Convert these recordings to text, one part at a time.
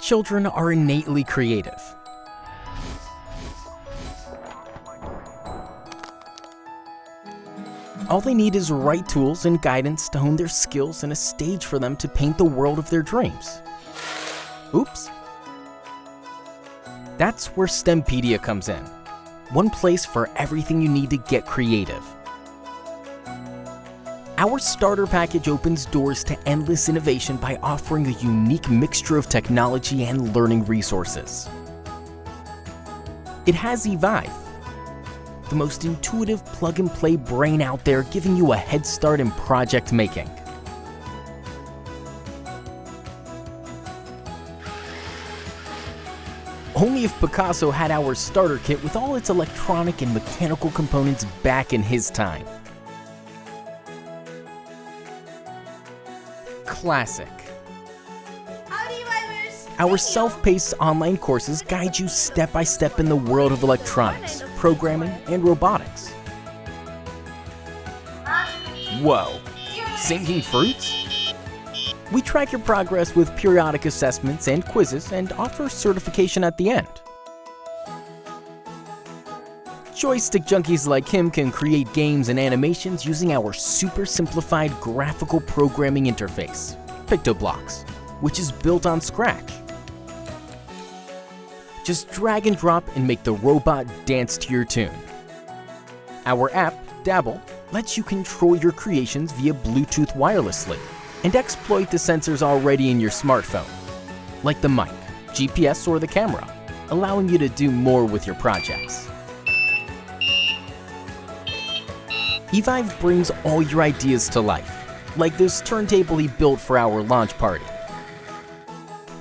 children are innately creative. All they need is right tools and guidance to hone their skills and a stage for them to paint the world of their dreams. Oops. That's where STEMpedia comes in. One place for everything you need to get creative. Our starter package opens doors to endless innovation by offering a unique mixture of technology and learning resources. It has eVive, the most intuitive plug-and-play brain out there giving you a head start in project making. Only if Picasso had our starter kit with all its electronic and mechanical components back in his time. Classic. Our self-paced online courses guide you step by step in the world of electronics, programming, and robotics. Whoa, singing fruits? We track your progress with periodic assessments and quizzes and offer certification at the end. Joystick junkies like him can create games and animations using our super simplified graphical programming interface, PictoBlox, which is built on Scratch. Just drag and drop and make the robot dance to your tune. Our app, Dabble, lets you control your creations via Bluetooth wirelessly and exploit the sensors already in your smartphone, like the mic, GPS, or the camera, allowing you to do more with your projects. eVive brings all your ideas to life, like this turntable he built for our launch party.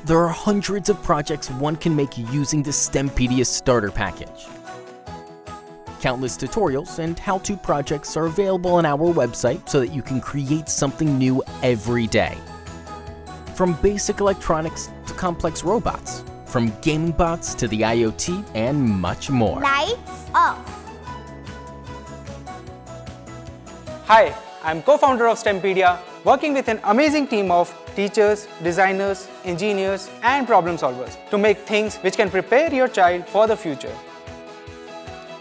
There are hundreds of projects one can make using the STEMpedia starter package. Countless tutorials and how-to projects are available on our website so that you can create something new every day. From basic electronics to complex robots, from gaming bots to the IoT and much more. Lights off. Hi, I'm co-founder of STEMpedia, working with an amazing team of teachers, designers, engineers, and problem solvers to make things which can prepare your child for the future.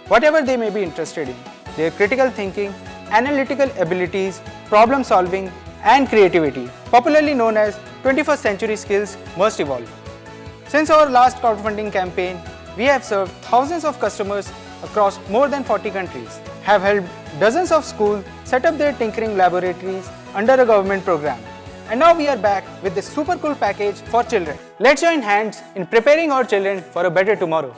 Whatever they may be interested in, their critical thinking, analytical abilities, problem solving, and creativity, popularly known as 21st century skills, must evolve. Since our last crowdfunding campaign, we have served thousands of customers across more than 40 countries, have helped dozens of schools set up their tinkering laboratories under a government program. And now we are back with this super cool package for children. Let's join hands in preparing our children for a better tomorrow.